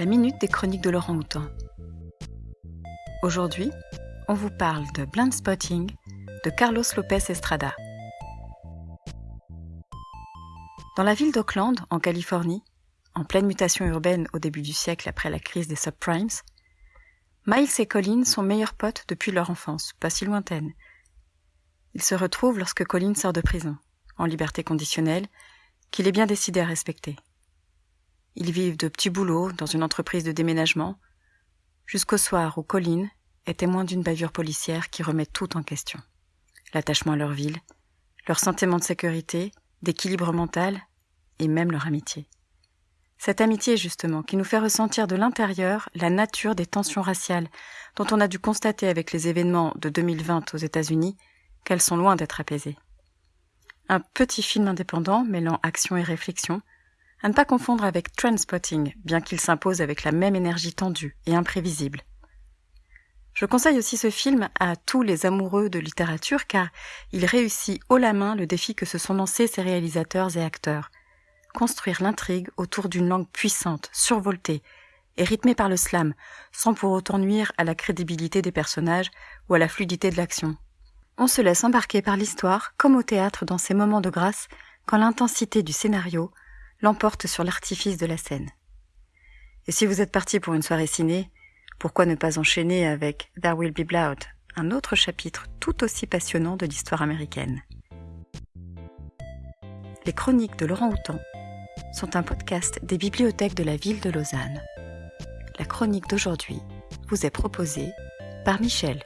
la minute des chroniques de Laurent Houtan. Aujourd'hui, on vous parle de Blind Spotting de Carlos Lopez Estrada. Dans la ville d'Oakland, en Californie, en pleine mutation urbaine au début du siècle après la crise des subprimes, Miles et Colin sont meilleurs potes depuis leur enfance, pas si lointaine. Ils se retrouvent lorsque Colin sort de prison, en liberté conditionnelle, qu'il est bien décidé à respecter. Ils vivent de petits boulots dans une entreprise de déménagement, jusqu'au soir où Colin est témoin d'une bavure policière qui remet tout en question. L'attachement à leur ville, leur sentiment de sécurité, d'équilibre mental et même leur amitié. Cette amitié, justement, qui nous fait ressentir de l'intérieur la nature des tensions raciales dont on a dû constater avec les événements de 2020 aux États-Unis qu'elles sont loin d'être apaisées. Un petit film indépendant mêlant action et réflexion, à ne pas confondre avec Trendspotting, bien qu'il s'impose avec la même énergie tendue et imprévisible. Je conseille aussi ce film à tous les amoureux de littérature car il réussit haut la main le défi que se sont lancés ses réalisateurs et acteurs. Construire l'intrigue autour d'une langue puissante, survoltée et rythmée par le slam, sans pour autant nuire à la crédibilité des personnages ou à la fluidité de l'action. On se laisse embarquer par l'histoire comme au théâtre dans ces moments de grâce quand l'intensité du scénario l'emporte sur l'artifice de la scène. Et si vous êtes parti pour une soirée ciné, pourquoi ne pas enchaîner avec There Will Be Blood, un autre chapitre tout aussi passionnant de l'histoire américaine Les chroniques de Laurent Houtan sont un podcast des bibliothèques de la ville de Lausanne. La chronique d'aujourd'hui vous est proposée par Michel.